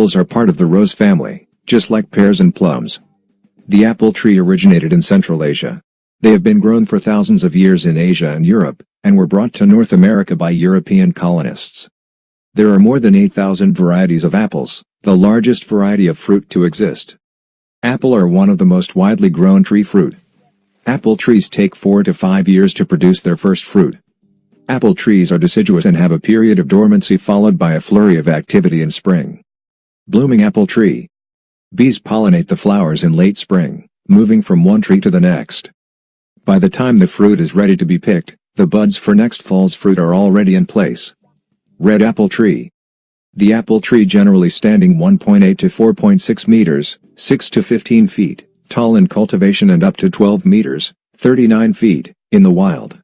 Apples are part of the rose family, just like pears and plums. The apple tree originated in Central Asia. They have been grown for thousands of years in Asia and Europe, and were brought to North America by European colonists. There are more than 8,000 varieties of apples, the largest variety of fruit to exist. Apple are one of the most widely grown tree fruit. Apple trees take 4 to 5 years to produce their first fruit. Apple trees are deciduous and have a period of dormancy followed by a flurry of activity in spring. Blooming apple tree. Bees pollinate the flowers in late spring, moving from one tree to the next. By the time the fruit is ready to be picked, the buds for next fall's fruit are already in place. Red apple tree. The apple tree generally standing 1.8 to 4.6 meters, 6 to 15 feet, tall in cultivation and up to 12 meters, 39 feet, in the wild.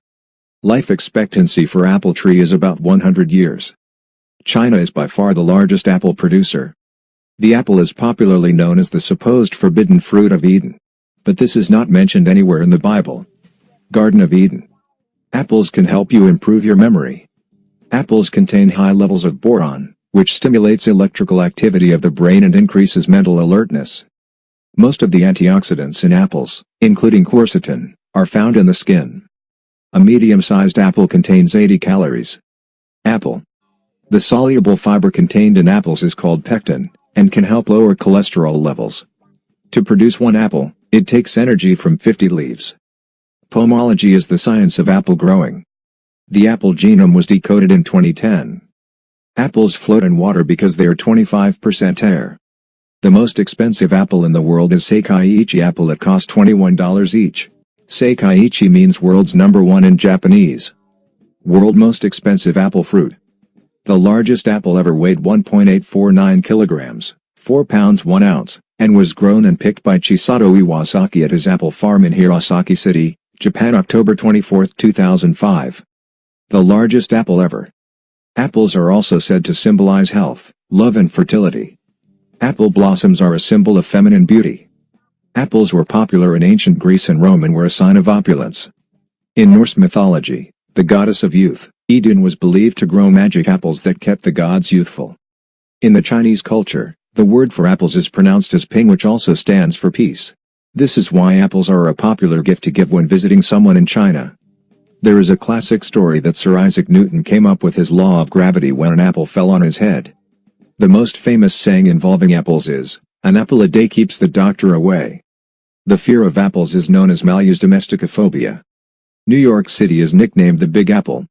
Life expectancy for apple tree is about 100 years. China is by far the largest apple producer. The apple is popularly known as the supposed forbidden fruit of Eden. But this is not mentioned anywhere in the Bible. Garden of Eden. Apples can help you improve your memory. Apples contain high levels of boron, which stimulates electrical activity of the brain and increases mental alertness. Most of the antioxidants in apples, including quercetin, are found in the skin. A medium-sized apple contains 80 calories. Apple. The soluble fiber contained in apples is called pectin, and can help lower cholesterol levels. To produce one apple, it takes energy from 50 leaves. Pomology is the science of apple growing. The apple genome was decoded in 2010. Apples float in water because they are 25% air. The most expensive apple in the world is Seikaiichi apple that cost $21 each. Seikaiichi means world's number one in Japanese. World most expensive apple fruit. The largest apple ever weighed 1.849 kilograms, 4 pounds 1 ounce, and was grown and picked by Chisato Iwasaki at his apple farm in Hirosaki City, Japan October 24, 2005. The largest apple ever. Apples are also said to symbolize health, love and fertility. Apple blossoms are a symbol of feminine beauty. Apples were popular in ancient Greece and Rome and were a sign of opulence. In Norse mythology, the goddess of youth, Idun was believed to grow magic apples that kept the gods youthful. In the Chinese culture, the word for apples is pronounced as ping which also stands for peace. This is why apples are a popular gift to give when visiting someone in China. There is a classic story that Sir Isaac Newton came up with his law of gravity when an apple fell on his head. The most famous saying involving apples is, an apple a day keeps the doctor away. The fear of apples is known as Malus domesticophobia. New York City is nicknamed the Big Apple,